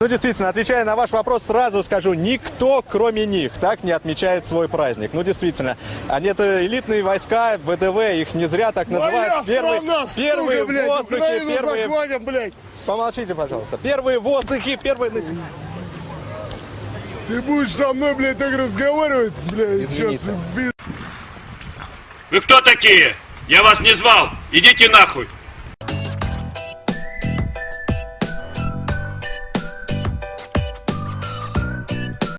Ну, действительно, отвечая на ваш вопрос, сразу скажу, никто, кроме них, так не отмечает свой праздник. Ну, действительно, они это элитные войска, ВДВ, их не зря так называют. Моя страна, первые сука, блядь, воздухи, Украину первые... захватим, блядь. Помолчите, пожалуйста. Первые воздухи, первые... Ты будешь со мной, блядь, так разговаривать, блядь, сейчас, Извините. Вы кто такие? Я вас не звал. Идите нахуй.